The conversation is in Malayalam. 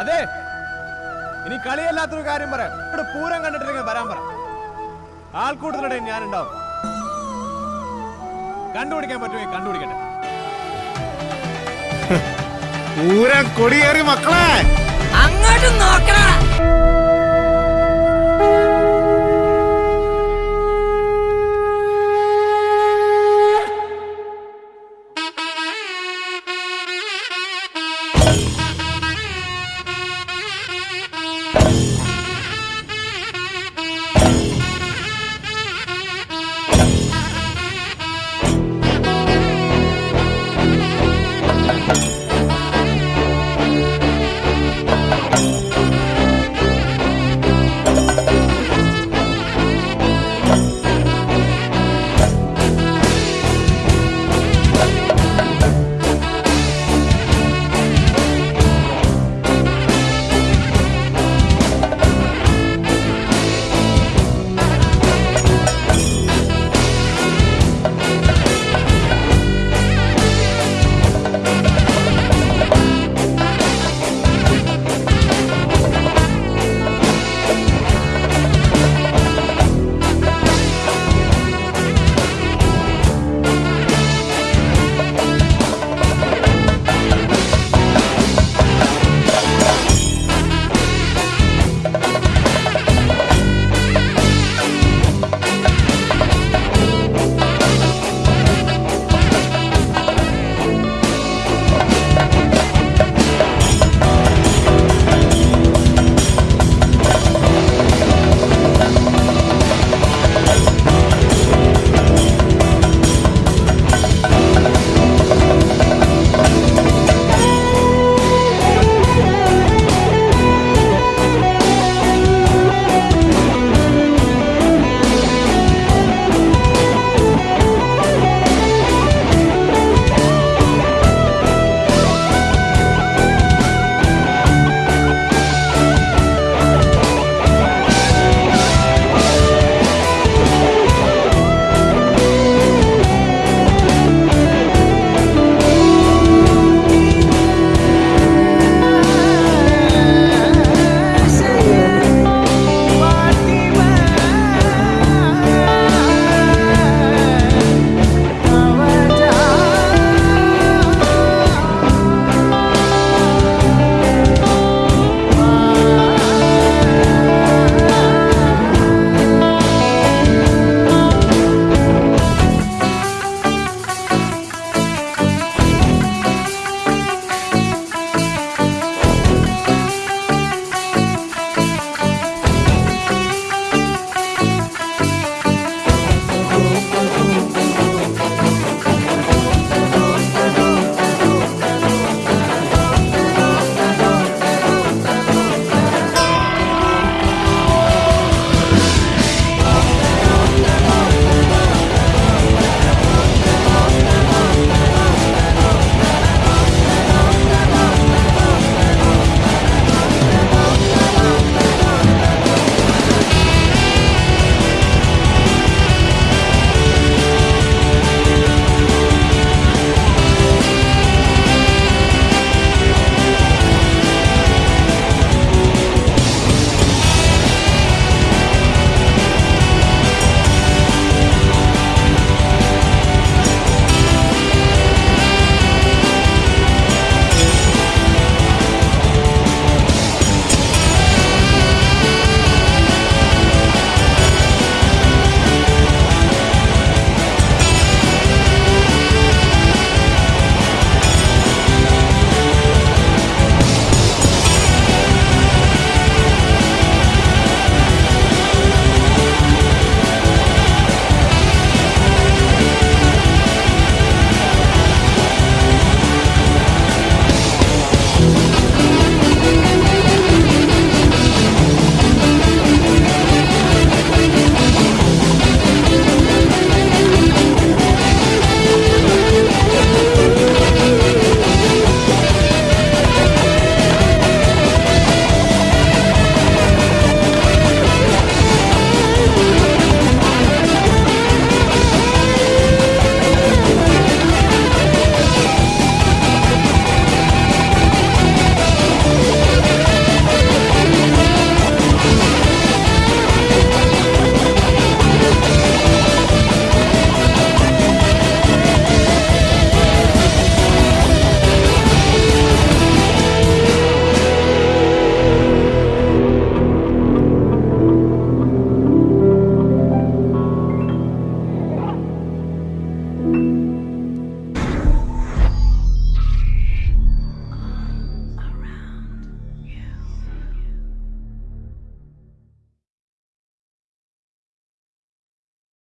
അതെ. ഇനി കളിയല്ലാത്തൊരു കാര്യം പറയാം ഇവിടെ പൂരം കണ്ടിട്ടില്ലെങ്കിൽ വരാൻ പറ. ആൾക്കൂട്ടത്തിനിടയിൽ ഞാൻ ഉണ്ടാവും കണ്ടുപിടിക്കാൻ പറ്റുമെങ്കിൽ കണ്ടുപിടിക്കട്ടെ. പൂരം കൊടിയേറി മക്കളെ. അങ്ങോട്ട് നോക്കണ